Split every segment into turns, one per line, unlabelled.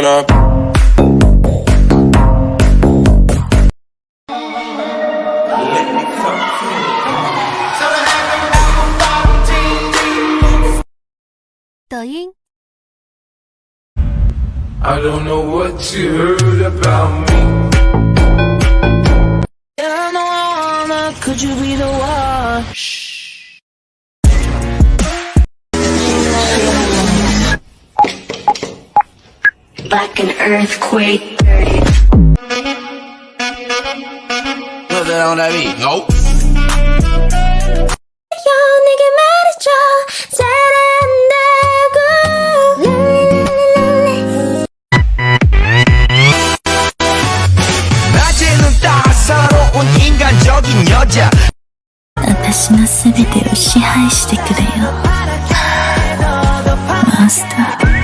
going up.
I don't know what you heard about me.
Could you be the one?
like an earthquake.
Love that on that beat. Nope. 여자
私の全てを支配してくれよマスター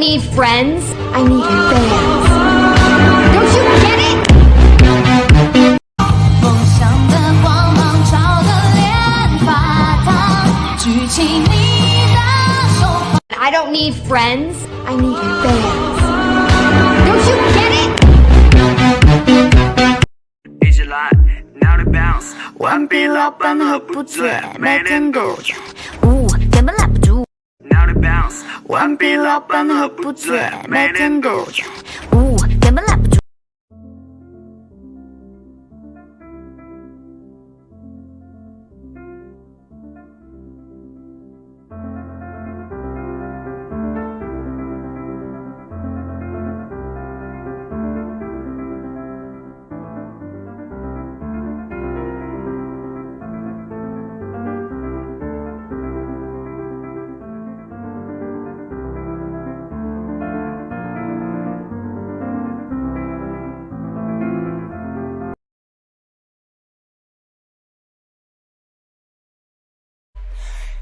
need friends. I need fans. Don't you get it?
梦想的光芒照得连发烫，举起你的手。
I don't need friends. I need fans. Don't you get it?
Is it like now they bounce
顽皮老板喝不醉，每天都醉，呜，根本赖 顽皮老板喝不醉，每天都醉，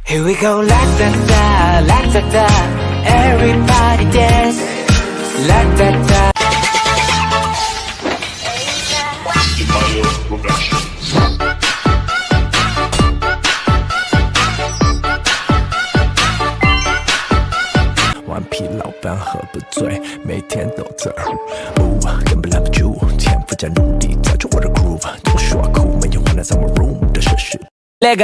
Here we go, la da da, la da da. Everybody dance, la da da.
顽皮老板喝不醉，每天都醉儿，呜，根本拦不住，天赋加努力造就我的 groove，都说酷，没有 wanna summer room 的设施。
Let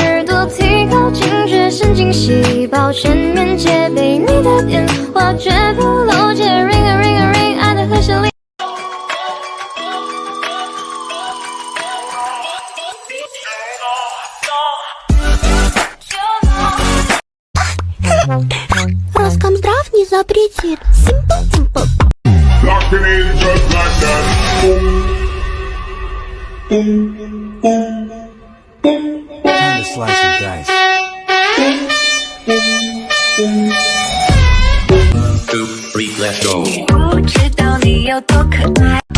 神经细胞，全面戒备你的电话，绝不漏接 ring a ring a ring，爱的和弦里。Роскомздрав не запретит. Simple, simple.
Locking in just like that. Boom. Boom. Boom. Boom.
Time to slice and dice.
Two, three, let's go.
不知道你有多可爱。